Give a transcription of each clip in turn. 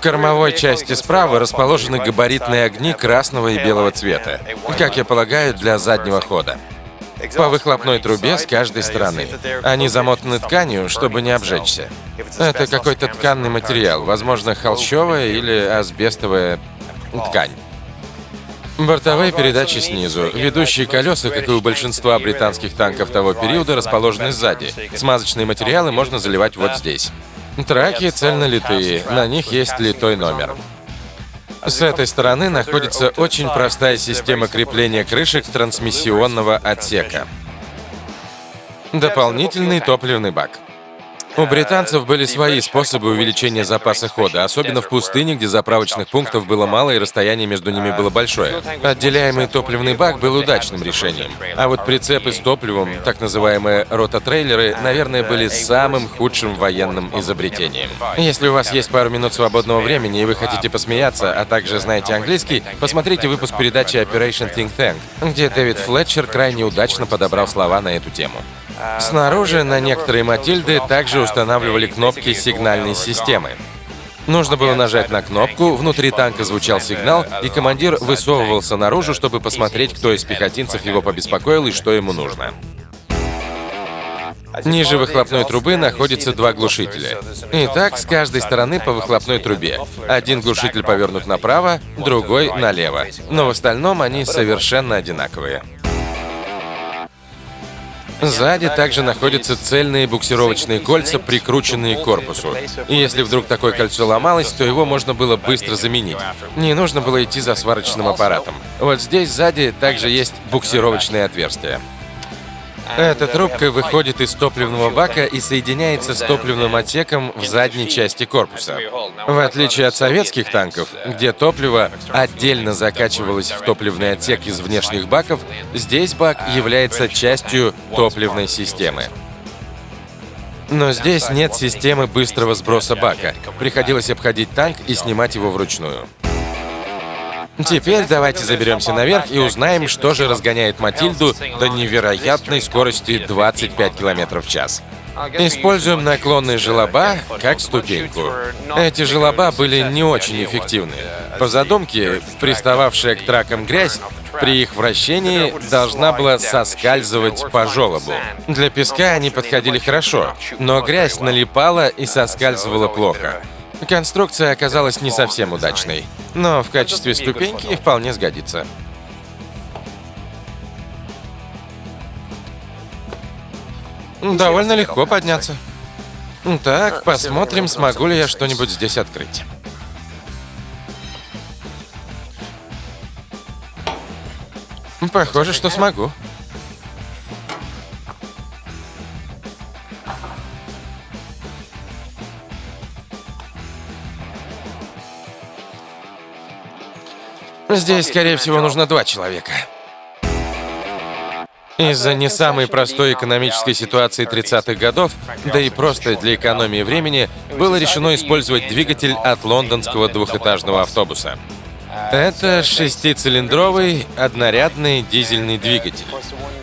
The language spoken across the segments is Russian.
В кормовой части справа расположены габаритные огни красного и белого цвета, как я полагаю, для заднего хода. По выхлопной трубе с каждой стороны. Они замотаны тканью, чтобы не обжечься. Это какой-то тканный материал, возможно, холщовая или асбестовая ткань. Бортовые передачи снизу. Ведущие колеса, как и у большинства британских танков того периода, расположены сзади. Смазочные материалы можно заливать вот здесь. Траки цельнолитые, на них есть литой номер. С этой стороны находится очень простая система крепления крышек трансмиссионного отсека. Дополнительный топливный бак. У британцев были свои способы увеличения запаса хода, особенно в пустыне, где заправочных пунктов было мало и расстояние между ними было большое. Отделяемый топливный бак был удачным решением. А вот прицепы с топливом, так называемые рототрейлеры, наверное, были самым худшим военным изобретением. Если у вас есть пару минут свободного времени и вы хотите посмеяться, а также знаете английский, посмотрите выпуск передачи Operation Think Tank, где Дэвид Флетчер крайне удачно подобрал слова на эту тему. Снаружи на некоторые Матильды также устанавливали кнопки сигнальной системы. Нужно было нажать на кнопку, внутри танка звучал сигнал, и командир высовывался наружу, чтобы посмотреть, кто из пехотинцев его побеспокоил и что ему нужно. Ниже выхлопной трубы находятся два глушителя. Итак, с каждой стороны по выхлопной трубе. Один глушитель повернут направо, другой налево. Но в остальном они совершенно одинаковые. Сзади также находятся цельные буксировочные кольца, прикрученные к корпусу. И если вдруг такое кольцо ломалось, то его можно было быстро заменить. Не нужно было идти за сварочным аппаратом. Вот здесь сзади также есть буксировочные отверстия. Эта трубка выходит из топливного бака и соединяется с топливным отсеком в задней части корпуса. В отличие от советских танков, где топливо отдельно закачивалось в топливный отсек из внешних баков, здесь бак является частью топливной системы. Но здесь нет системы быстрого сброса бака. Приходилось обходить танк и снимать его вручную. Теперь давайте заберемся наверх и узнаем, что же разгоняет Матильду до невероятной скорости 25 км в час. Используем наклонные желоба как ступеньку. Эти желоба были не очень эффективны. По задумке, пристававшая к тракам грязь при их вращении должна была соскальзывать по желобу. Для песка они подходили хорошо, но грязь налипала и соскальзывала плохо. Конструкция оказалась не совсем удачной, но в качестве ступеньки вполне сгодится. Довольно легко подняться. Так, посмотрим, смогу ли я что-нибудь здесь открыть. Похоже, что смогу. Здесь, скорее всего, нужно два человека. Из-за не самой простой экономической ситуации 30-х годов, да и просто для экономии времени, было решено использовать двигатель от лондонского двухэтажного автобуса. Это шестицилиндровый однорядный дизельный двигатель.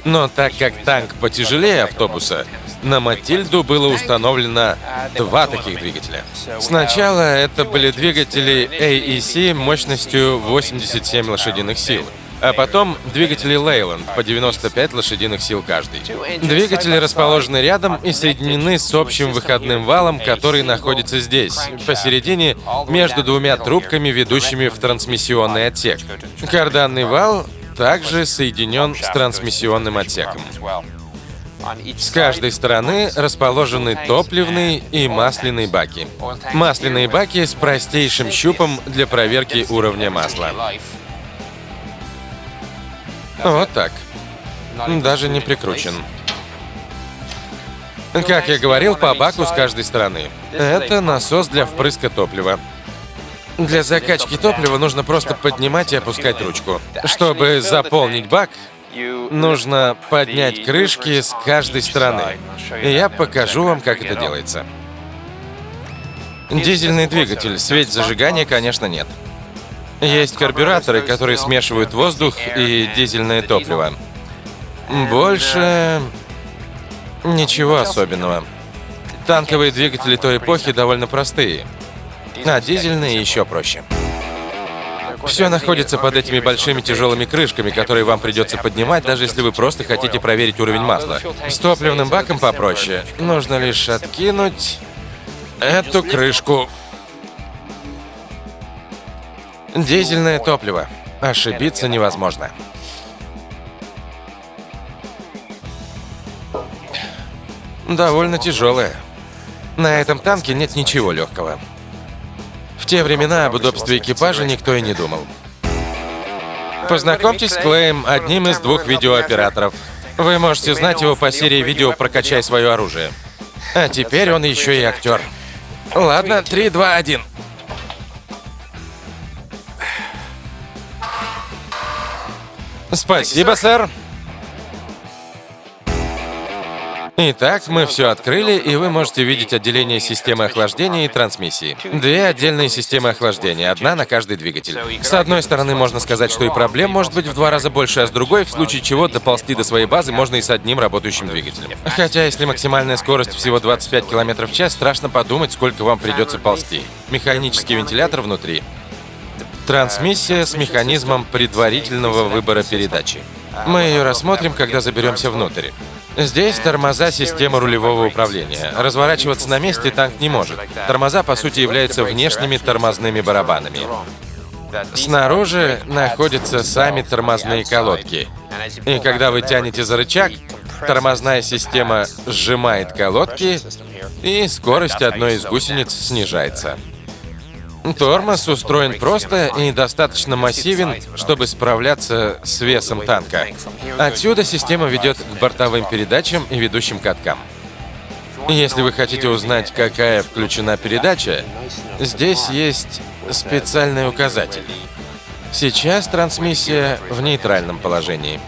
Но так как танк потяжелее автобуса, на Матильду было установлено два таких двигателя. Сначала это были двигатели AEC мощностью 87 лошадиных сил, а потом двигатели Leyland по 95 лошадиных сил каждый. Двигатели расположены рядом и соединены с общим выходным валом, который находится здесь, посередине, между двумя трубками, ведущими в трансмиссионный отсек. Карданный вал также соединен с трансмиссионным отсеком. С каждой стороны расположены топливные и масляные баки. Масляные баки с простейшим щупом для проверки уровня масла. Вот так. Даже не прикручен. Как я говорил, по баку с каждой стороны. Это насос для впрыска топлива. Для закачки топлива нужно просто поднимать и опускать ручку. Чтобы заполнить бак, нужно поднять крышки с каждой стороны. И я покажу вам, как это делается. Дизельный двигатель, свет зажигания, конечно, нет. Есть карбюраторы, которые смешивают воздух и дизельное топливо. Больше... ничего особенного. Танковые двигатели той эпохи довольно простые. а дизельные еще проще. Все находится под этими большими тяжелыми крышками, которые вам придется поднимать, даже если вы просто хотите проверить уровень масла. С топливным баком попроще. Нужно лишь откинуть эту крышку. Дизельное топливо. Ошибиться невозможно. Довольно тяжелое. На этом танке нет ничего легкого. Те времена об удобстве экипажа никто и не думал. Познакомьтесь с Клеем, одним из двух видеооператоров. Вы можете знать его по серии видео «Прокачай свое оружие». А теперь он еще и актер. Ладно, 3, 2, 1. Спасибо, сэр. Итак, мы все открыли, и вы можете видеть отделение системы охлаждения и трансмиссии. Две отдельные системы охлаждения, одна на каждый двигатель. С одной стороны, можно сказать, что и проблем может быть в два раза больше, а с другой, в случае чего, доползти до своей базы можно и с одним работающим двигателем. Хотя, если максимальная скорость всего 25 км в час, страшно подумать, сколько вам придется ползти. Механический вентилятор внутри. Трансмиссия с механизмом предварительного выбора передачи. Мы ее рассмотрим, когда заберемся внутрь. Здесь тормоза системы рулевого управления. Разворачиваться на месте танк не может. Тормоза, по сути, являются внешними тормозными барабанами. Снаружи находятся сами тормозные колодки. И когда вы тянете за рычаг, тормозная система сжимает колодки, и скорость одной из гусениц снижается. Тормоз устроен просто и достаточно массивен, чтобы справляться с весом танка. Отсюда система ведет к бортовым передачам и ведущим каткам. Если вы хотите узнать, какая включена передача, здесь есть специальный указатель. Сейчас трансмиссия в нейтральном положении.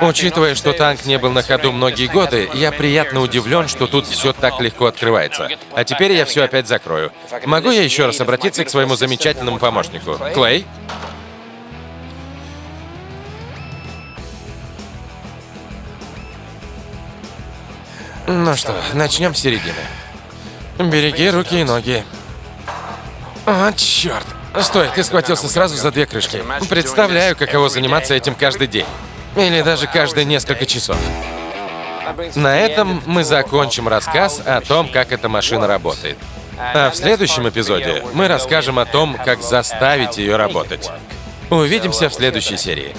Учитывая, что танк не был на ходу многие годы, я приятно удивлен, что тут все так легко открывается. А теперь я все опять закрою. Могу я еще раз обратиться к своему замечательному помощнику? Клей? Ну что, начнем с середины. Береги руки и ноги. О, черт! Стой, ты схватился сразу за две крышки. Представляю, каково заниматься этим каждый день. Или даже каждые несколько часов. На этом мы закончим рассказ о том, как эта машина работает. А в следующем эпизоде мы расскажем о том, как заставить ее работать. Увидимся в следующей серии.